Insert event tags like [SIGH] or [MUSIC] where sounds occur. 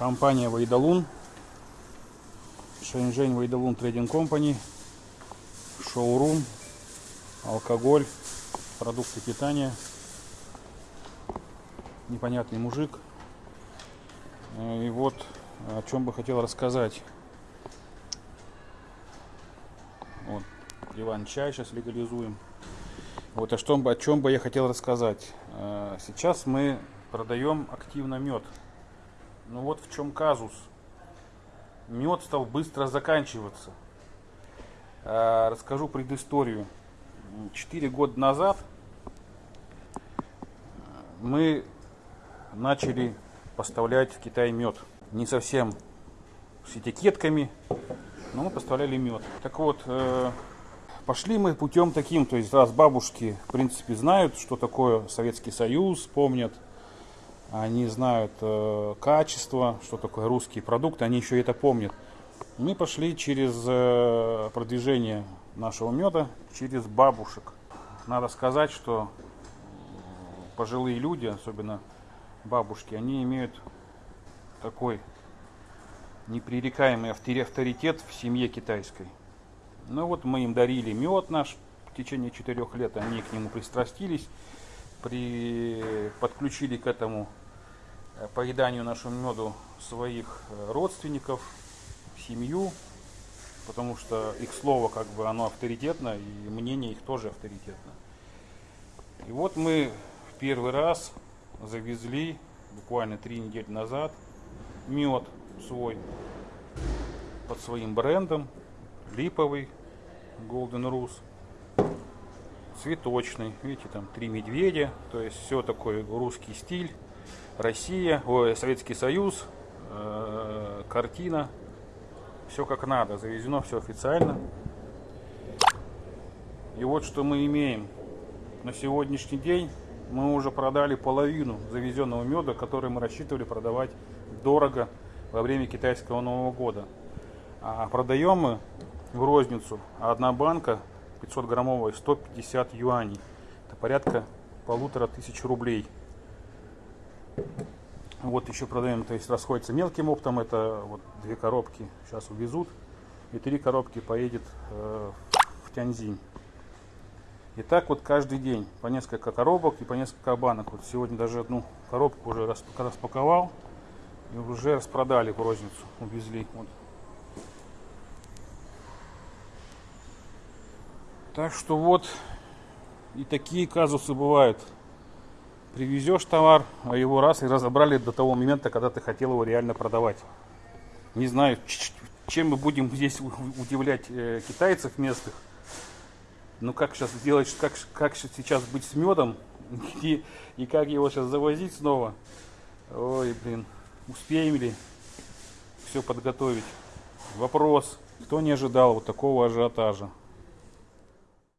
Компания Вайдалун. Шэньчжэнь Вайдалун Трейдинг Компани. Шоурум. Алкоголь. Продукты питания. Непонятный мужик. Э, И вот о чем бы хотел рассказать. Вот, диван чай сейчас легализуем. Вот о чем, бы, о чем бы я хотел рассказать. Э, Сейчас мы продаем активно мед. Ну вот в чем казус. Мед стал быстро заканчиваться. Э, Расскажу предысторию. Четыре года назад мы начали поставлять в Китай мед. Не совсем с этикетками, но мы поставляли мед. Так вот, э, пошли мы путем таким, то есть раз бабушки, в принципе, знают, что такое Советский Союз, помнят, они знают э, качество, что такое русские продукты, они еще это помнят. Мы пошли через э, продвижение нашего меда, через бабушек. Надо сказать, что пожилые люди, особенно бабушки, они имеют такой непререкаемый автори- авторитет в семье китайской. Ну вот мы им дарили мед наш в течение четырех лет, они к нему пристрастились, при... подключили к этому поеданию нашему меду своих э, родственников, семью, потому что их слово как бы оно авторитетно и мнение их тоже авторитетно. И вот мы в первый раз завезли буквально три недели назад мед свой под своим брендом липовый Golden Rus цветочный видите там три медведя то есть все такой русский стиль Россия ой, Советский Союз э, картина все как надо завезено все официально и вот что мы имеем на сегодняшний день мы уже продали половину завезенного меда, который мы рассчитывали продавать дорого во время китайского Нового года. А продаем мы в розницу одна банка 500 граммовая 150 юаней. Это порядка полутора тысяч рублей. Вот еще продаем, то есть расходится мелким оптом, это вот две коробки сейчас увезут, и три коробки поедет э, в Тяньзинь. И так вот каждый день по несколько коробок и по несколько банок. Вот сегодня даже одну коробку уже распаковал и уже распродали в розницу, увезли. Вот. Так что вот и такие казусы бывают. Привезешь товар, а его раз и разобрали до того момента, когда ты хотел его реально продавать. Не знаю, чем мы будем [LAUGHS] здесь удивлять э, китайцев местных. Ну как сейчас сделать, как, как сейчас быть с медом [LAUGHS] и, и как его сейчас завозить снова. Ой, блин, успеем ли все подготовить? Вопрос, кто не ожидал вот такого ажиотажа?